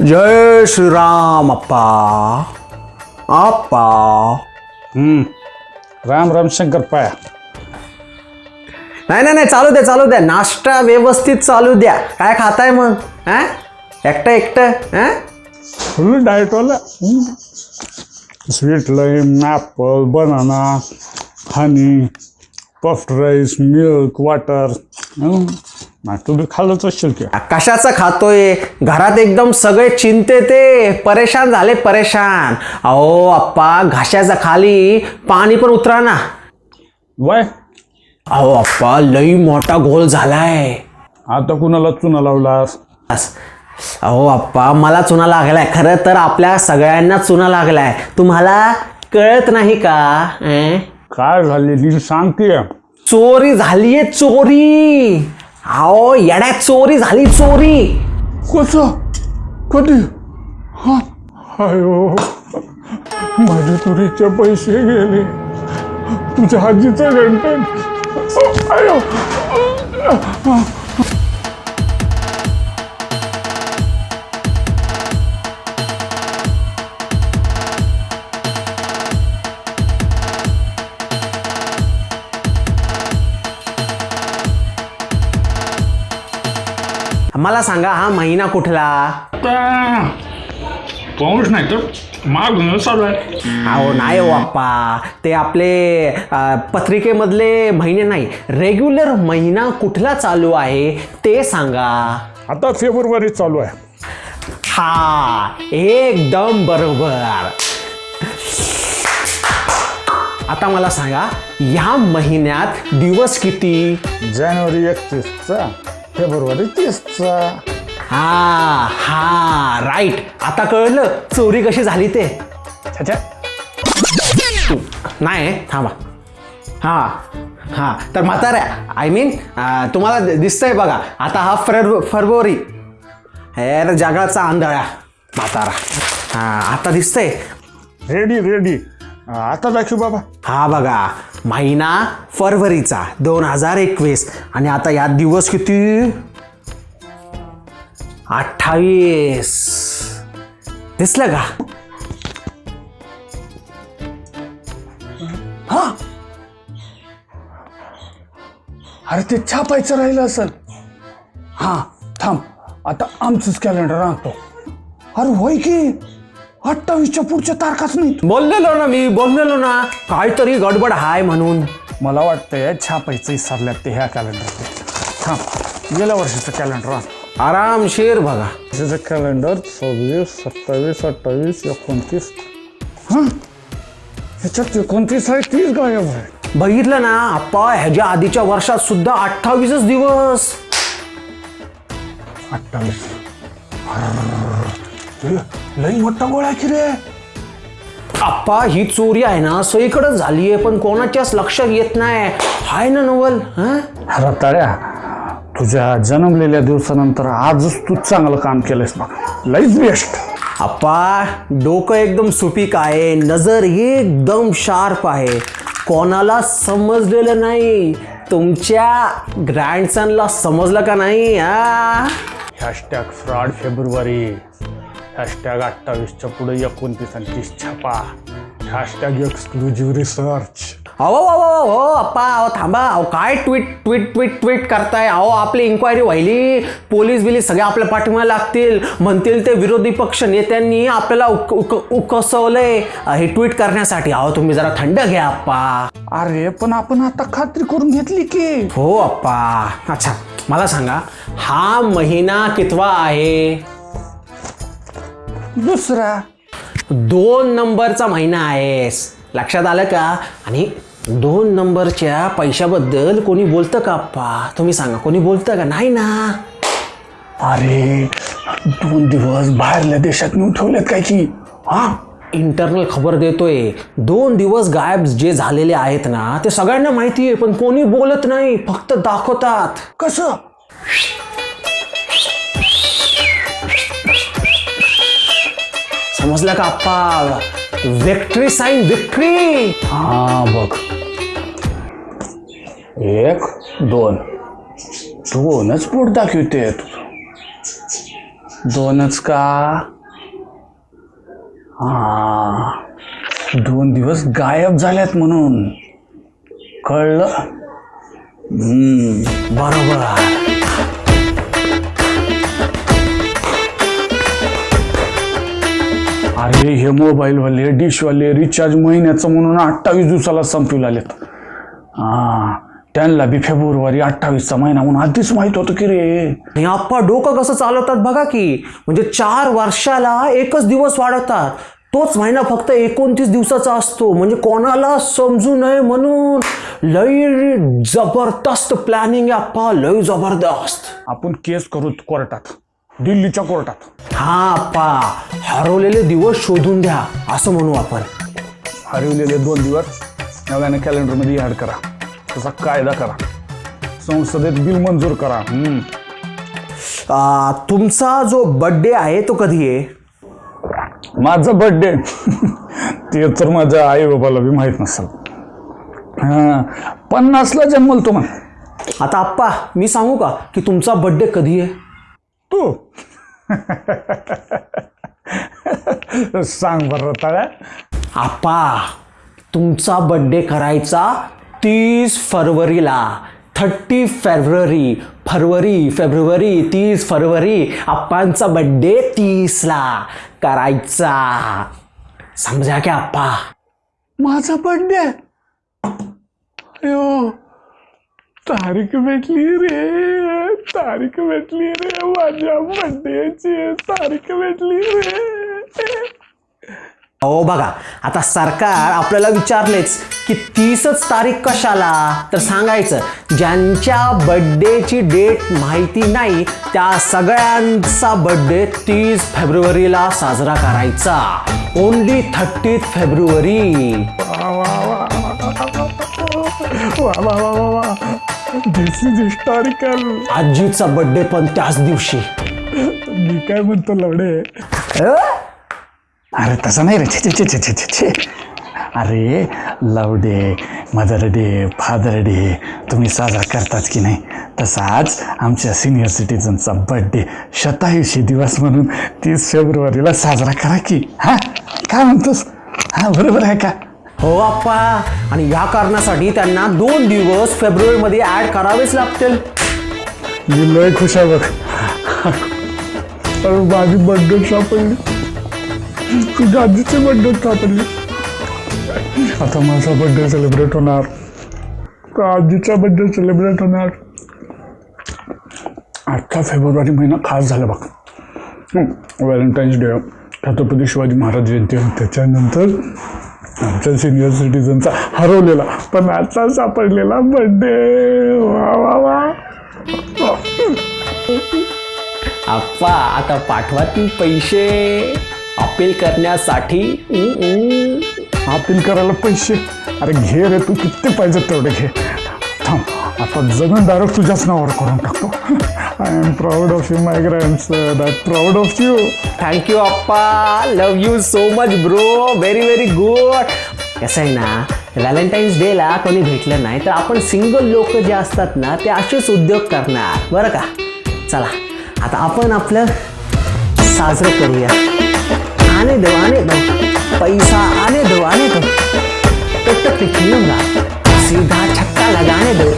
जय श्रीराम अप्पा। अप्पा। हम्म. राम राम शंकर पाया। नाही नाही नाही चालू द्या चालू द्या. नाश्ता व्यवस्थित चालू द्या. काय खाताय मग? हा? एकटं एकटं हा? Full डाएटवाला sweet lime apple banana honey puffed rice milk water तुम्ही खाल्लंच असेल की कशाचं खातोय. घरात एकदम सगळे चिंते ते. परेशान झाले परेशान. अहो अप्पा घाशाच्या खाली पाणी पण उतरा ना. वाय. अहो अप्पा लई मोठा घोल झालाय. आता कुणाला चुना लावलास? अस- अहो अप्पा मला चुना लागलाय. खरं तर आपल्या सगळ्यांना चुना लागलाय. तुम्हाला कळत नाही का? अं? काय झालेली सांगते चोरी झालीये चोरी. अहो येड्या चोरी झाली चोरी. कसं कधी? हा. अयो माझे तुरीचे पैसे गेले. तुझ्या आजीचं गणपण अयो मला सांगा हा महिना कुठला? पाऊस नाही तर माग चालू आहे. अहो नाही हो अप्पा ते आपले अ, पत्रिकेमधले महिने नाही रेग्युलर महिना कुठला चालू आहे ते सांगा. आता फेब्रुवारी चालू आहे. हा एकदम बरोबर. आता मला सांगा या महिन्यात दिवस किती? जानेवारी एकतीसचा. फेब्रुवारी तीसचा हा हा राईट आता कळलं चोरी कशी झाली ते. अच्छा नाही थांबा. हा हा. तर म्हाताऱ्या आय मीन तुम्हाला दिसतंय बघा आता हा फेब्रु फेब्रुवारी हेर जगाचा आंधळा म्हातारा. हा आता दिसतंय. रेडी रेडी आता दाखव बाबा. हा बघा महिना फरवरीचा दोन हजार एकवीस. आणि आता यात दिवस किती? अठ्ठावीस. दिसलं का? अरे ते छापायचं राहिलं असेल. हा थांब. आता आमचंच कॅलेंडर आणतो. अरे होय की? अठ्ठावीसच्या पुढच्या तारखाच नाही बोललेलो ना मी बोललेलो ना. काहीतरी गडबड हाय म्हणून. मला वाटतंय छापायचं विसरल्यात ते ह्या कॅलेंडर थांब गेल्या वर्षीचं कॅलेंडर आरामशीर बघा. वर्षीचं कॅलेंडर सव्वीस सत्तावीस अठ्ठावीस एकोणतीस. हां? ह्याच्यात एकोणतीस आहे तीस गायब आहे. बघितलं ना आप्पा ह्याच्या आधीच्या वर्षात सुद्धा अठ्ठावीसच दिवस. अठ्ठावीस. लई मोठा गोळा की रे? आप्पा ही चोरी आहे ना सगळीकडेच झाली आहे पण कोणाच्याच लक्षात येत नाही. हाय ना नवल हं? रताळ्या तुझ्या जन्मलेल्या दिवसानंतर आजच तू चांगलं काम केलंयस बघ. लईच बेस्ट आप्पा डोकं एकदम सुपीक आहे नजर एकदम शार्प आहे. कोणाला समजलेलं नाही तुमच्या ग्रँडसनला समजलं का नाही हॅशटॅग फ्रॉड फेब्रुवारी हॅशटॅग अठ्ठावीसच्या पुढे एकोणतीस आणि तीस छापा. हॅशटॅग एक्सक्लुझिव्ह रिसर्च अहो अहो अहो हो अप्पा अहो थांबा. अहो काय ट्विट ट्विट ट्विट ट्विट करताय? अहो आपली इन्क्वायरी व्हायली. पोलीस बिलीस सगळे आपल्या पाठिंबा लागतील. म्हणतील ते विरोधी पक्ष नेत्यांनी आपल्याला उक उक उकसवलंय. हे ट्विट करण्यासाठी. अहो तुम्ही जरा थंड घ्या अप्पा. अरे पण आपण आता खात्री करून घेतली की. हो अप्पा. अच्छा मला सांगा. हा महिना कितवा आहे? दुसरा. दोन नंबरचा महिना आहेस. लक्षात आलं का? आणि दोन नंबरच्या पैशाबद्दल कोणी बोलतं का अप्पा? तुम्ही सांगा कोणी बोलतं का? नाही ना. अरे दोन दिवस बाहेरल्या देशात नेऊन ठेवलेत काय की? हा? इंटरनल खबर देतोय. दोन दिवस गायब जे झालेले आहेत ना ते सगळ्यांना माहिती आहे पण कोणी बोलत नाही फक्त दाखवतात. कसं? समजलं का? आप्पा विक्ट्री साईन विक्ट्री हा बघ. एक दोन. दोनच पोट दाखवते दोनच का? हा. दोन दिवस गायब झाल्यात म्हणून. कळलं? हम्म, बरोबर. अरे हे मोबाईलवाले डिशवाले रिचार्ज महिन्याचं म्हणून अठ्ठावीस दिवसाला संपवून आलेत. हा त्यांना बी फेब्रुवारी अठ्ठावीसचा महिना म्हणून आधीच माहीत होतं की रे. आणि आप्पा डोकं कसं चालवतात बघा की म्हणजे चार वर्षाला एकच दिवस वाढवतात. तोच महिना फक्त एकोणतीस दिवसाचा असतो. म्हणजे कोणाला समजू नये म्हणून लई जबरदस्त प्लॅनिंग आप्पा लई जबरदस्त. आपण केस करू कोर्टात. दिल्लीच्या कोर्टात. हा आप्पा हरवलेले दिवस शोधून द्या असं म्हणू आपण. हरवलेले दोन दिवस नव्याने कॅलेंडरमध्ये ॲड करा. त्याचा कायदा करा. संसदेत बिल मंजूर करा. हम्म. आ, तुमचा जो बर्थडे आहे तो कधी आहे? माझा बर्थडे ते तर माझ्या आई बाबाला बी माहीत नसेल. हां पन्नासला जन्मल तो मग आता आप्पा मी सांगू का की तुमचा बर्थडे कधी आहे? तू सांग बरं रताळ्या आप्पा तुमचा बड्डे करायचा तीस फरवरीला. थर्टी फेब्रुवारी फरवरी फेब्रुवारी तीस फरवरी. आप्पांचा बड्डे तीसला करायचा. समजा की आप्पा माझा बर्थडे अयो तारीख भेटली रे. तारीख भेटली रे माझ्या बर्थडेची तारीख भेटली रे हो बघा आता सरकार आपल्याला विचारलेच की तीसच तारीख कशाला तर सांगायचं ज्यांच्या बड्डेची डेट माहिती नाही त्या सगळ्यांचा बड्डे तीस फेब्रुवारीला साजरा करायचा ओनली थर्टी फेब्रुवारी वा वा वा वा वा वा वा वा दिस इज हिस्टॉरिकल आजीचा बड्डे पण त्याच दिवशी. मी काय म्हणतो लवडे? अरे तसं नाही रे. छे छे छे छे छे छे. छे अरे love day mother day father day तुम्ही साजरा करतात की नाही? तसाच आमच्या सिनियर सिटीजनचा बर्थडे शतायुषी दिवस म्हणून तीस फेब्रुवारीला साजरा करा की. हा? काय म्हणतोस? हा बरोबर आहे का? हो आप्पा. आणि या कारणासाठी त्यांना दोन दिवस फेब्रुवारीमध्ये ॲड करावेच लागतील. मी लय खुश आहे बघ. अरे माझी बर्थडे सापडली. तुझ्या आजीची बर्थडे सापडली. आता माझा बर्थडे सेलिब्रेट होणार. तर आजीचा बर्थडे सेलिब्रेट होणार. आजचा फेब्रुवारी महिना खास झाला बघ. Valentine's day. छत्रपती शिवाजी महाराज जयंती त्याच्यानंतर आमच्या सिनियर सिटीजनचा हरवलेला पण आता सापडलेला बर्थडे वा वा वा. आप्पा आता पाठवा ती पैसे. अपील करण्यासाठी. उं, उं. अपील करायला पैसे? अरे घे रे तू किती पाहिजे तेवढे घे. थांब आता जमीन डायरेक्ट तुझ्याच नावावर करून टाकतो. I am proud of you my grand that proud of you thank you Appa love you so much bro very very good कसं आहे ना व्हॅलेंटाईन्स डेला कोणी भेटलं नाही तर आपण सिंगल लोक जे असतात ना ते असेच उद्योग करणार. बरं का? चला आता आपण आपलं साजरं करूया. आने दो आने दो. पैसा आने दो आने दो. तो तो सीधा छक्का लगाने दो.